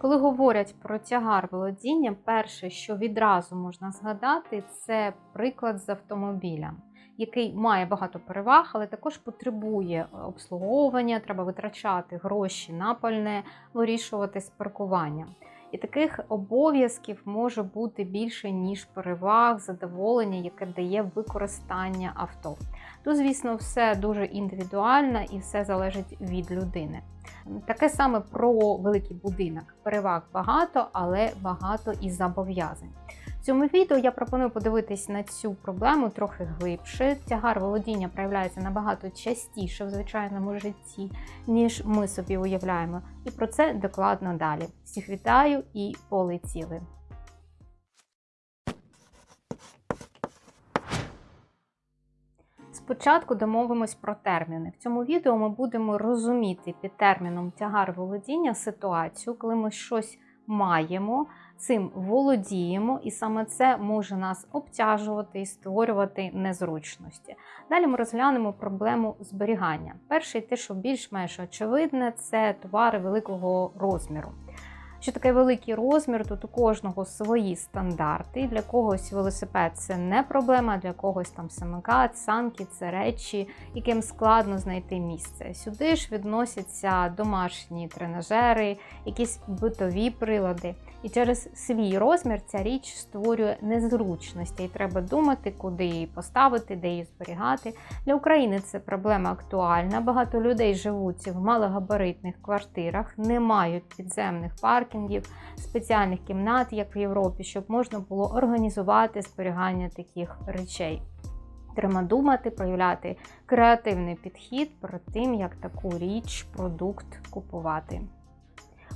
Коли говорять про тягар володіння, перше, що відразу можна згадати, це приклад з автомобілем, який має багато переваг, але також потребує обслуговування, треба витрачати гроші на пальне, вирішувати з паркуванням. І таких обов'язків може бути більше, ніж переваг, задоволення, яке дає використання авто. Тут, звісно, все дуже індивідуально і все залежить від людини. Таке саме про великий будинок. Переваг багато, але багато і зобов'язань. В цьому відео я пропоную подивитись на цю проблему трохи глибше. Тягар володіння проявляється набагато частіше в звичайному житті, ніж ми собі уявляємо. І про це докладно далі. Всіх вітаю і полетіли! Спочатку домовимось про терміни. В цьому відео ми будемо розуміти під терміном тягар володіння ситуацію, коли ми щось маємо, цим володіємо, і саме це може нас обтяжувати і створювати незручності. Далі ми розглянемо проблему зберігання. Перший, те, що більш-менш очевидне, це товари великого розміру. Що таке великий розмір? Тут у кожного свої стандарти. Для когось велосипед це не проблема, для когось там самокат, санки це речі, яким складно знайти місце. Сюди ж відносяться домашні тренажери, якісь битові прилади. І через свій розмір ця річ створює незручності, і треба думати, куди її поставити, де її зберігати. Для України це проблема актуальна. Багато людей живуть в малогабаритних квартирах, не мають підземних паркінгів, спеціальних кімнат, як в Європі, щоб можна було організувати зберігання таких речей. Треба думати, проявляти креативний підхід перед тим, як таку річ, продукт купувати.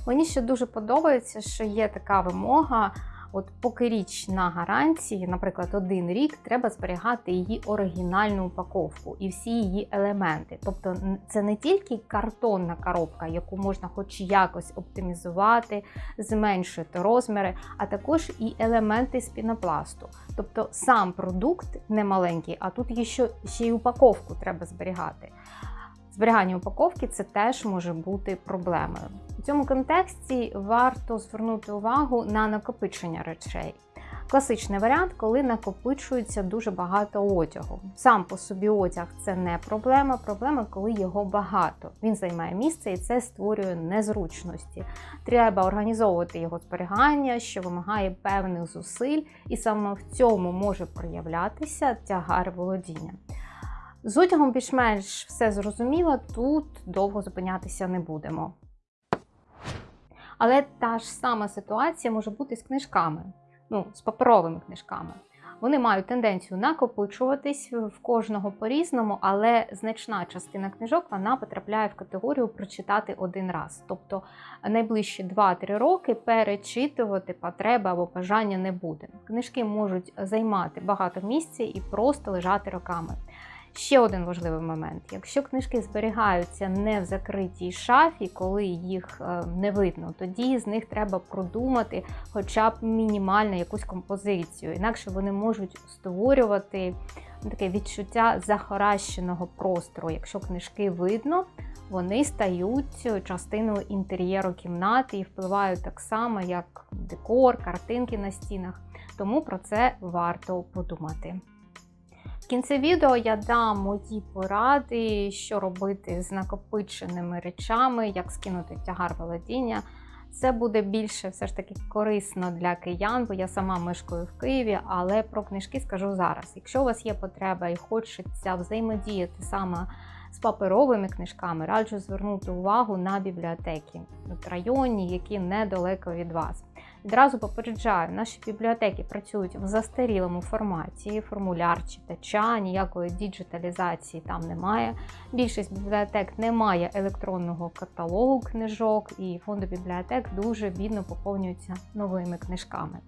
Мені ще дуже подобається, що є така вимога. От поки річ на гарантії, наприклад, один рік, треба зберігати її оригінальну упаковку і всі її елементи. Тобто це не тільки картонна коробка, яку можна хоч якось оптимізувати, зменшити розміри, а також і елементи з пінопласту. Тобто сам продукт не маленький, а тут ще, ще й упаковку треба зберігати. Зберігання упаковки це теж може бути проблемою. У цьому контексті варто звернути увагу на накопичення речей. Класичний варіант, коли накопичується дуже багато одягу. Сам по собі одяг це не проблема. Проблема, коли його багато. Він займає місце і це створює незручності. Треба організовувати його зберігання, що вимагає певних зусиль, і саме в цьому може проявлятися тягар володіння. З одягом більш-менш все зрозуміло, тут довго зупинятися не будемо. Але та ж сама ситуація може бути з книжками, ну, з паперовими книжками. Вони мають тенденцію накопичуватись в кожного по-різному, але значна частина книжок вона потрапляє в категорію прочитати один раз. Тобто найближчі 2-3 роки перечитувати потреби або бажання не буде. Книжки можуть займати багато місця і просто лежати роками. Ще один важливий момент: якщо книжки зберігаються не в закритій шафі, коли їх е, не видно, тоді з них треба продумати хоча б мінімально якусь композицію. Інакше вони можуть створювати таке відчуття захаращеного простору. Якщо книжки видно, вони стають частиною інтер'єру кімнати і впливають так само, як декор, картинки на стінах. Тому про це варто подумати. В кінці відео я дам мої поради, що робити з накопиченими речами, як скинути тягар володіння. Це буде більше все ж таки корисно для киян, бо я сама мешкаю в Києві, але про книжки скажу зараз. Якщо у вас є потреба і хочеться взаємодіяти саме з паперовими книжками, раджу звернути увагу на бібліотеки в районі, які недалеко від вас. Відразу попереджаю, наші бібліотеки працюють в застарілому форматі, формуляр читача, ніякої діджиталізації там немає. Більшість бібліотек не має електронного каталогу книжок, і фонди бібліотек дуже бідно поповнюються новими книжками.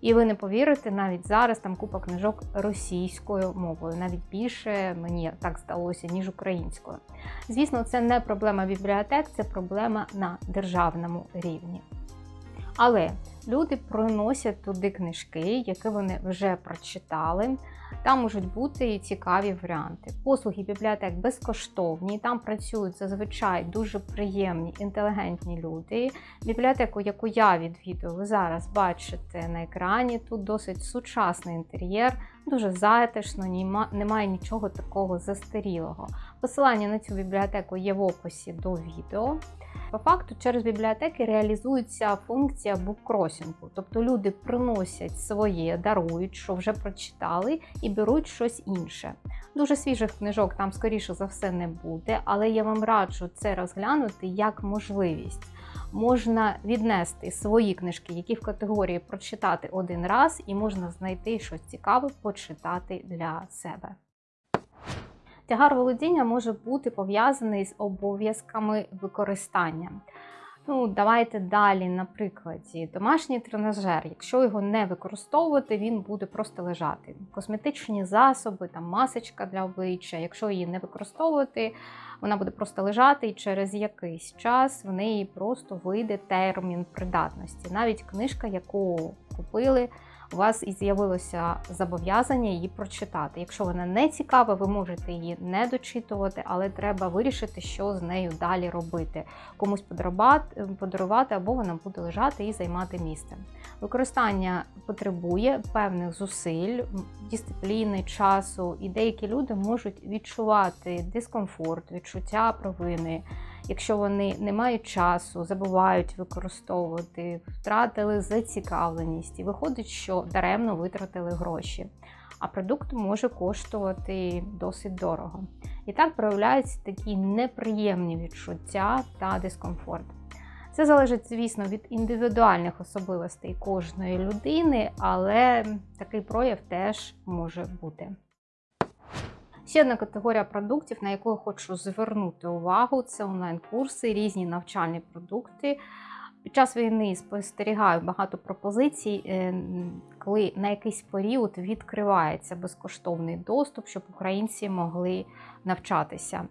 І ви не повірите, навіть зараз там купа книжок російською мовою, навіть більше мені так здалося, ніж українською. Звісно, це не проблема бібліотек, це проблема на державному рівні. Але Люди приносять туди книжки, які вони вже прочитали. Там можуть бути і цікаві варіанти. Послуги бібліотек безкоштовні, там працюють зазвичай дуже приємні, інтелігентні люди. Бібліотеку, яку я відвідую, ви зараз бачите на екрані. Тут досить сучасний інтер'єр, дуже затишно, немає нічого такого застарілого. Посилання на цю бібліотеку є в описі до відео. По факту, через бібліотеки реалізується функція буккросінгу, тобто люди приносять своє, дарують, що вже прочитали, і беруть щось інше. Дуже свіжих книжок там, скоріше за все, не буде, але я вам раджу це розглянути як можливість. Можна віднести свої книжки, які в категорії прочитати один раз, і можна знайти щось цікаве, почитати для себе. Тягар володіння може бути пов'язаний з обов'язками використання. Ну, Давайте далі, на прикладі, домашній тренажер, якщо його не використовувати, він буде просто лежати. Косметичні засоби, там масочка для обличчя, якщо її не використовувати, вона буде просто лежати і через якийсь час в неї просто вийде термін придатності. Навіть книжка, яку купили у вас і з'явилося зобов'язання її прочитати. Якщо вона не цікава, ви можете її не дочитувати, але треба вирішити, що з нею далі робити. Комусь подарувати, або вона буде лежати і займати місце. Використання потребує певних зусиль, дисципліни, часу, і деякі люди можуть відчувати дискомфорт, відчуття провини якщо вони не мають часу, забувають використовувати, втратили зацікавленість, і виходить, що даремно витратили гроші. А продукт може коштувати досить дорого. І так проявляються такі неприємні відчуття та дискомфорт. Це залежить, звісно, від індивідуальних особливостей кожної людини, але такий прояв теж може бути. Ще одна категорія продуктів, на яку я хочу звернути увагу, це онлайн-курси, різні навчальні продукти. Під час війни спостерігаю багато пропозицій, е, коли на якийсь період відкривається безкоштовний доступ, щоб українці могли навчатися.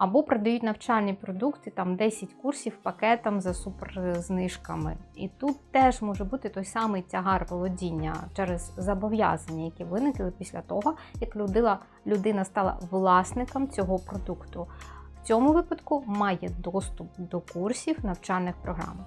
Або продають навчальні продукти, там 10 курсів пакетом за суперзнижками. І тут теж може бути той самий тягар володіння через зобов'язання, які виникли після того, як людина, людина стала власником цього продукту. В цьому випадку має доступ до курсів навчальних програм.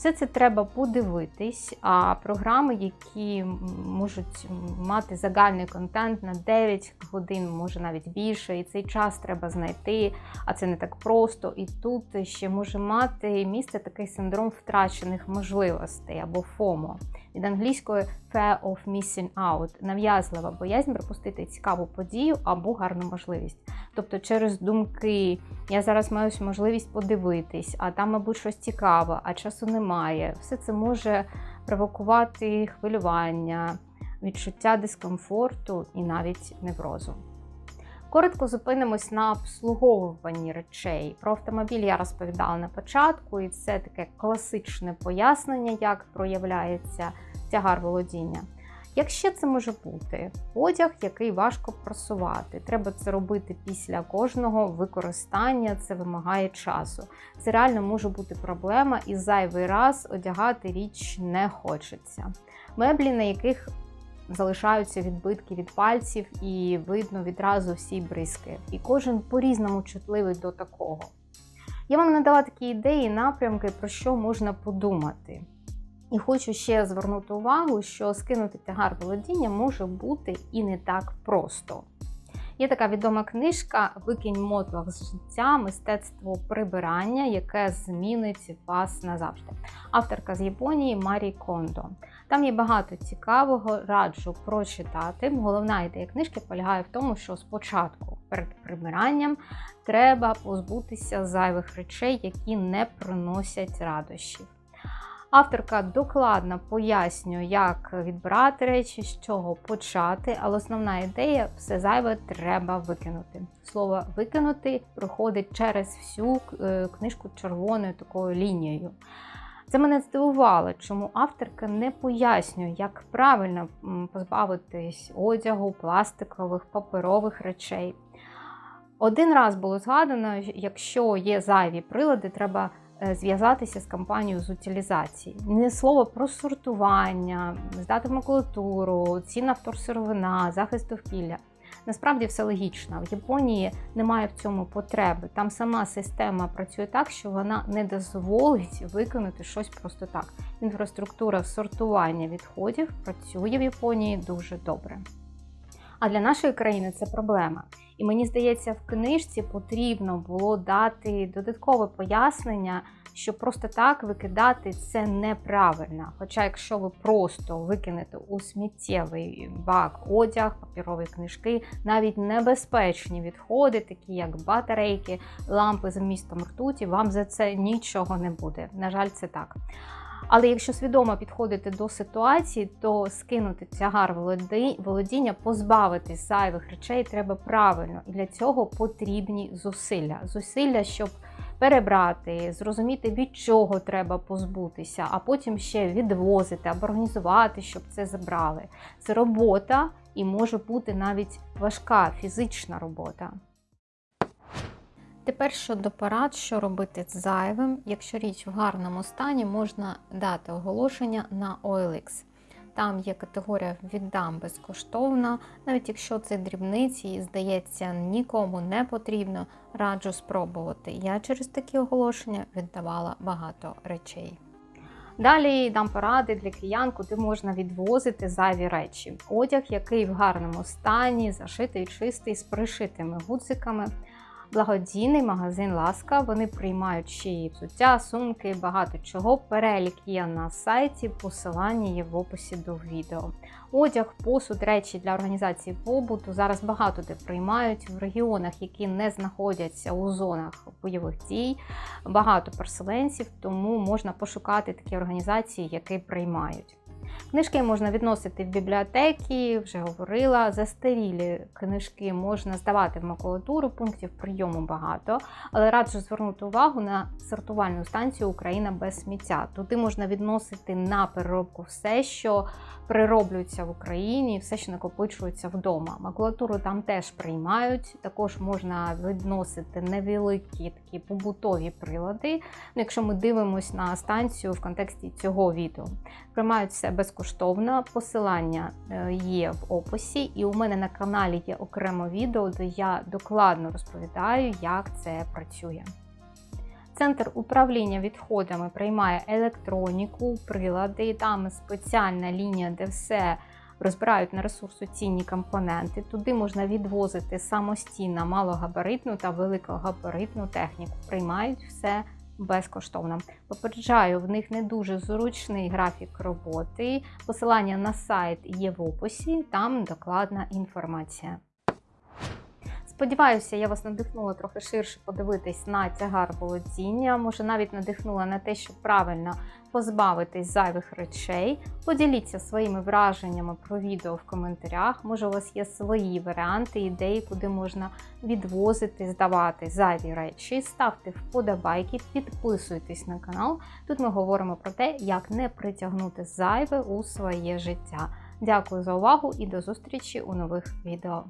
Все це треба подивитись, а програми, які можуть мати загальний контент на 9 годин, може навіть більше, і цей час треба знайти, а це не так просто. І тут ще може мати місце такий синдром втрачених можливостей або FOMO. Від англійської Fear of Missing Out нав'язлива боязнь пропустити цікаву подію або гарну можливість. Тобто, через думки я зараз маю можливість подивитись, а там, мабуть, щось цікаве, а часу немає. Все це може провокувати хвилювання, відчуття дискомфорту і навіть неврозу. Коротко зупинимось на обслуговуванні речей. Про автомобіль я розповідала на початку, і це таке класичне пояснення, як проявляється тягар володіння. Якщо це може бути одяг, який важко просувати, треба це робити після кожного використання, це вимагає часу. Це реально може бути проблема, і зайвий раз одягати річ не хочеться. Меблі, на яких залишаються відбитки від пальців, і видно відразу всі бризки. І кожен по-різному чутливий до такого. Я вам надала такі ідеї, напрямки, про що можна подумати. І хочу ще звернути увагу, що скинути тягар володіння може бути і не так просто. Є така відома книжка Викинь мотлах з життя, мистецтво прибирання, яке змінить вас назавжди. Авторка з Японії Марі Кондо. Там є багато цікавого, раджу прочитати. Головна ідея книжки полягає в тому, що спочатку перед прибиранням треба позбутися зайвих речей, які не приносять радощів. Авторка докладно пояснює, як відбирати речі, з чого почати, але основна ідея все зайве треба викинути. Слово викинути проходить через всю е, книжку червоною такою лінією. Це мене здивувало, чому авторка не пояснює, як правильно позбавитись одягу, пластикових, паперових речей. Один раз було згадано, якщо є зайві прилади, треба зв'язатися з компанією з утилізації. Не слово про сортування, здати макулатуру, цінна вторсировина, захист довкілля. Насправді все логічно. В Японії немає в цьому потреби. Там сама система працює так, що вона не дозволить виконати щось просто так. Інфраструктура сортування відходів працює в Японії дуже добре. А для нашої країни це проблема. І мені здається, в книжці потрібно було дати додаткове пояснення, що просто так викидати це неправильно. Хоча, якщо ви просто викинете у сміттєвий бак одяг, папірові книжки, навіть небезпечні відходи, такі як батарейки, лампи з вмістом ртуті, вам за це нічого не буде. На жаль, це так. Але якщо свідомо підходити до ситуації, то скинути тягар володіння, позбавитись зайвих речей треба правильно. І для цього потрібні зусилля. Зусилля, щоб перебрати, зрозуміти, від чого треба позбутися, а потім ще відвозити або організувати, щоб це забрали. Це робота і може бути навіть важка фізична робота. Тепер щодо порад, що робити з зайвим, якщо річ в гарному стані, можна дати оголошення на OLX. Там є категорія віддам безкоштовно, навіть якщо це дрібниці і здається нікому не потрібно, раджу спробувати. Я через такі оголошення віддавала багато речей. Далі дам поради для киян, куди можна відвозити зайві речі. Одяг, який в гарному стані, зашитий, чистий, з пришитими гудзиками благодійний магазин Ласка. Вони приймають ще й взуття, сумки, багато чого. Перелік є на сайті, посилання є в описі до відео. Одяг, посуд, речі для організації побуту зараз багато де приймають в регіонах, які не знаходяться у зонах бойових дій. Багато переселенців, тому можна пошукати такі організації, які приймають. Книжки можна відносити в бібліотеки, вже говорила. Застарілі книжки можна здавати в макулатуру, пунктів прийому багато, але раджу звернути увагу на сортувальну станцію Україна без сміття. Туди можна відносити на переробку все, що прироблюється в Україні, все, що накопичується вдома. Макулатуру там теж приймають. Також можна відносити невеликі такі побутові прилади. Ну, Якщо ми дивимося на станцію в контексті цього відео, приймають все безкоштовно. Посилання е, є в описі, і у мене на каналі є окремо відео, де я докладно розповідаю, як це працює. Центр управління відходами приймає електроніку, прилади, там спеціальна лінія, де все розбирають на ресурсоцінні компоненти. Туди можна відвозити самостійно малогабаритну та великогабаритну техніку. Приймають все безкоштовно. Попереджаю, в них не дуже зручний графік роботи. Посилання на сайт є в описі, там докладна інформація. Сподіваюся, я вас надихнула трохи ширше подивитись на тягар володіння. Може, навіть надихнула на те, щоб правильно позбавитись зайвих речей. Поділіться своїми враженнями про відео в коментарях. Може, у вас є свої варіанти, ідеї, куди можна відвозити, здавати зайві речі. Ставте вподобайки, підписуйтесь на канал. Тут ми говоримо про те, як не притягнути зайве у своє життя. Дякую за увагу і до зустрічі у нових відео.